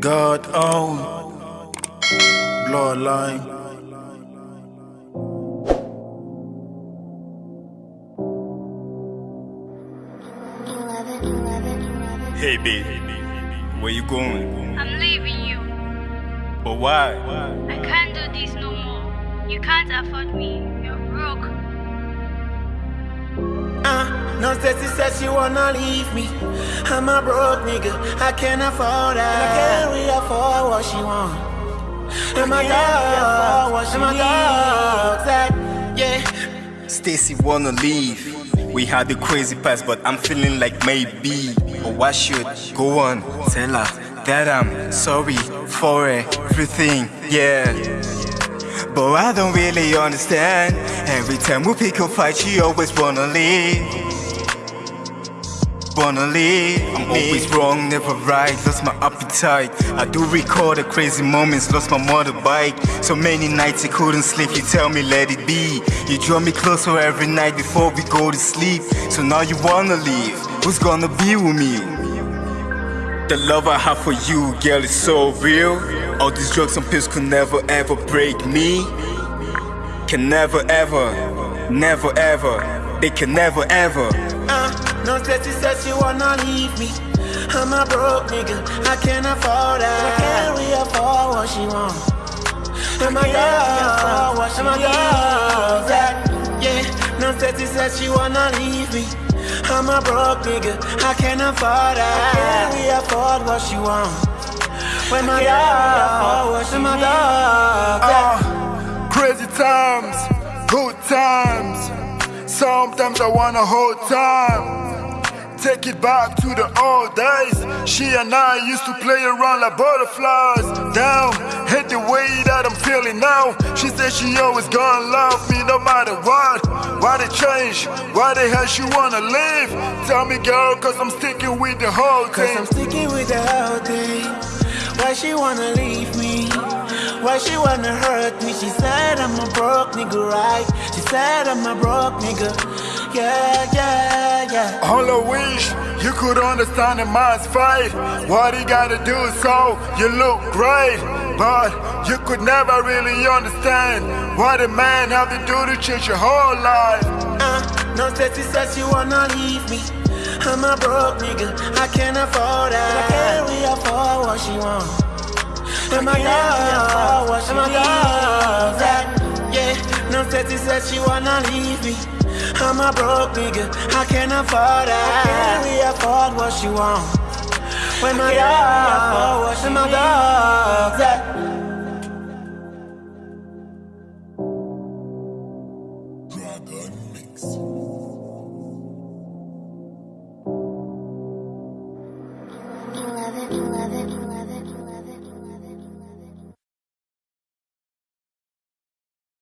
God own bloodline. Hey babe, where you going? I'm leaving you. But why? I can't do this no more. You can't afford me. No says she said she wanna leave me. I'm a broke nigga, I can't afford her. I can't really afford what she want. And my dog, and my dog, that, yeah. Stacy wanna leave. We had a crazy past, but I'm feeling like maybe. But why should go on? Tell her that I'm sorry for everything, yeah. But I don't really understand. Every time we pick a fight, she always wanna leave. Wanna leave. I'm always wrong, never right. Lost my appetite. I do recall the crazy moments. Lost my motorbike. So many nights I couldn't sleep. You tell me let it be. You draw me closer every night before we go to sleep. So now you wanna leave. Who's gonna be with me? The love I have for you, girl, is so real. All these drugs and pills could never ever break me. Can never ever, never ever, they can never ever. No says she said she wanna leave me. I'm a broke nigga, I can't afford her. I can't really afford what she want. And my dog, and my dog, that, yeah. No says she said she wanna leave me. I'm a broke nigga, I can't afford her. I can't really afford what she want. When my dog, and my dog, that. Uh, crazy times, good times. Sometimes I wanna hold time. Take it back to the old days. She and I used to play around like butterflies. Down, hate the way that I'm feeling now. She said she always gonna love me no matter what. Why they change? Why the hell she wanna leave? Tell me, girl, cause I'm sticking with the whole Cause. I'm sticking with the whole thing. Why she wanna leave me? Why she wanna hurt me? She said I'm a broke nigga, right? She said I'm a broke nigga. Yeah, yeah, yeah. All I wish you could understand a man's fight. What he gotta do so you look great. But you could never really understand what a man have to do to change your whole life. Uh, no says she said she wanna leave me. I'm a broke nigga, I can't afford her. I can't really afford what she want. And my dog, and my dog, that, yeah. No says she said she wanna leave me. I'm a broke nigga, I can't afford that. I can't afford what she want. When my dog, when my dog, that. You love it, you love love it.